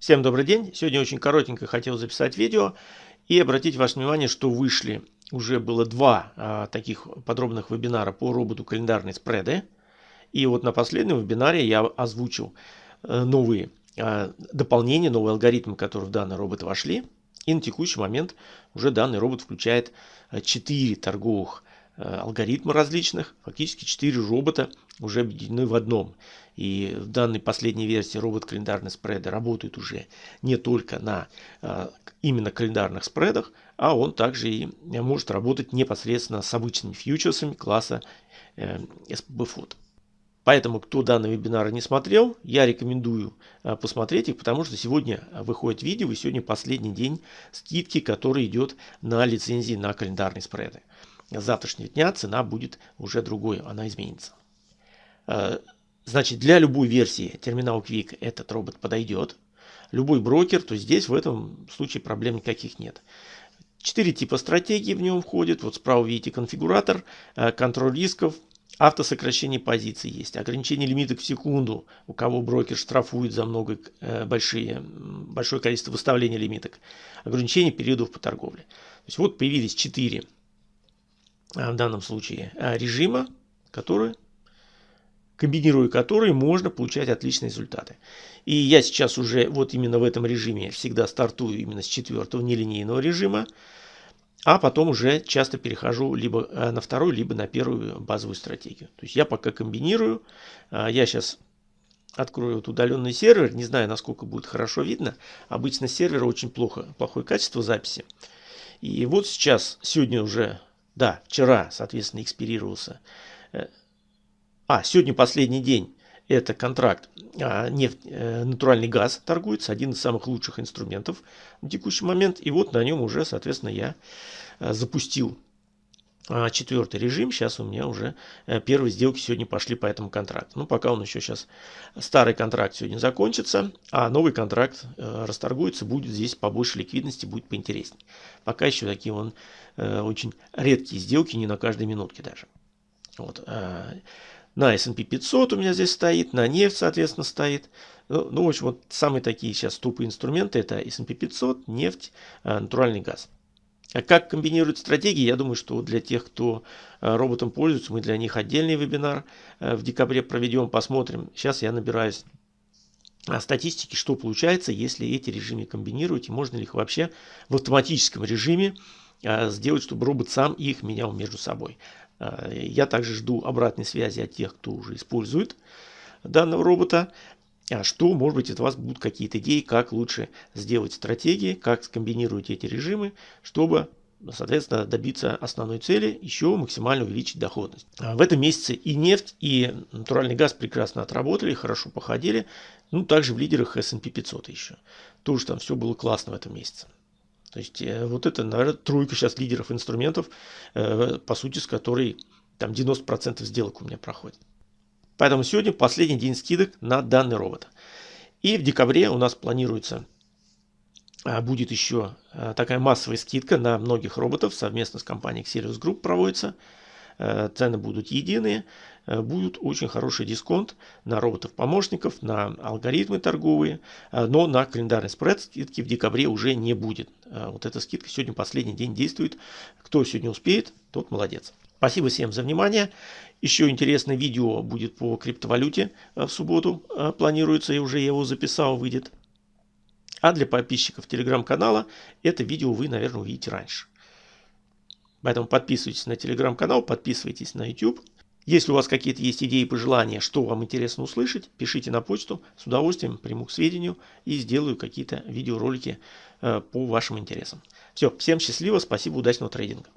Всем добрый день! Сегодня очень коротенько хотел записать видео и обратить ваше внимание, что вышли уже было два а, таких подробных вебинара по роботу календарные спреды. И вот на последнем вебинаре я озвучил а, новые а, дополнения, новые алгоритмы, которые в данный робот вошли. И на текущий момент уже данный робот включает 4 торговых алгоритма различных. Фактически 4 робота уже объединены в одном. И в данной последней версии робот календарный спреды работает уже не только на а, именно календарных спредах, а он также и может работать непосредственно с обычными фьючерсами класса э, SPB. Поэтому, кто данный вебинар не смотрел, я рекомендую посмотреть их, потому что сегодня выходит видео, и сегодня последний день скидки, который идет на лицензии на календарные спреды. С завтрашнего дня цена будет уже другой, она изменится. А, Значит, для любой версии терминал Quick этот робот подойдет. Любой брокер, то здесь в этом случае проблем никаких нет. Четыре типа стратегии в нем входят. Вот справа видите конфигуратор, э, контроль рисков, автосокращение позиций есть, ограничение лимиток в секунду, у кого брокер штрафует за много э, большие, большое количество выставления лимиток, ограничение периодов по торговле. То есть вот появились четыре э, в данном случае режима, которые комбинируя которые можно получать отличные результаты. И я сейчас уже вот именно в этом режиме всегда стартую именно с четвертого нелинейного режима, а потом уже часто перехожу либо э, на вторую, либо на первую базовую стратегию. То есть я пока комбинирую, я сейчас открою вот удаленный сервер, не знаю, насколько будет хорошо видно. Обычно сервера очень плохо, плохое качество записи. И вот сейчас, сегодня уже, да, вчера, соответственно, экспирировался э, а, сегодня последний день. Это контракт а, нефть, э, натуральный газ торгуется, один из самых лучших инструментов на текущий момент. И вот на нем уже, соответственно, я а, запустил четвертый режим. Сейчас у меня уже а, первые сделки сегодня пошли по этому контракту. Ну, пока он еще сейчас, старый контракт сегодня закончится, а новый контракт а, расторгуется, будет здесь побольше ликвидности, будет поинтереснее. Пока еще такие он а, очень редкие сделки, не на каждой минутке даже. Вот. А, на S&P 500 у меня здесь стоит, на нефть, соответственно, стоит. Ну, ну в общем, вот самые такие сейчас тупые инструменты это S&P 500, нефть, э, натуральный газ. А как комбинируют стратегии, я думаю, что для тех, кто э, роботом пользуется, мы для них отдельный вебинар э, в декабре проведем, посмотрим. Сейчас я набираюсь статистики, что получается, если эти режимы комбинировать, и можно ли их вообще в автоматическом режиме сделать, чтобы робот сам их менял между собой. Э, я также жду обратной связи от тех, кто уже использует данного робота. А что, может быть, от вас будут какие-то идеи, как лучше сделать стратегии, как скомбинировать эти режимы, чтобы, соответственно, добиться основной цели, еще максимально увеличить доходность. А в этом месяце и нефть, и натуральный газ прекрасно отработали, хорошо походили. Ну, также в лидерах S&P 500 еще. Тоже там все было классно в этом месяце. То есть э, вот это, наверное, тройка сейчас лидеров инструментов, э, по сути, с которой там 90% сделок у меня проходит. Поэтому сегодня последний день скидок на данный робот. И в декабре у нас планируется, а, будет еще э, такая массовая скидка на многих роботов, совместно с компанией Xerius Group проводится. Цены будут единые. Будет очень хороший дисконт на роботов-помощников, на алгоритмы торговые, но на календарный спред скидки в декабре уже не будет. Вот эта скидка сегодня последний день действует. Кто сегодня успеет, тот молодец. Спасибо всем за внимание. Еще интересное видео будет по криптовалюте в субботу. Планируется, и уже я его записал, выйдет. А для подписчиков телеграм-канала это видео вы, наверное, увидите раньше. Поэтому подписывайтесь на телеграм-канал, подписывайтесь на YouTube. Если у вас какие-то есть идеи пожелания, что вам интересно услышать, пишите на почту, с удовольствием приму к сведению и сделаю какие-то видеоролики э, по вашим интересам. Все, всем счастливо, спасибо, удачного трейдинга.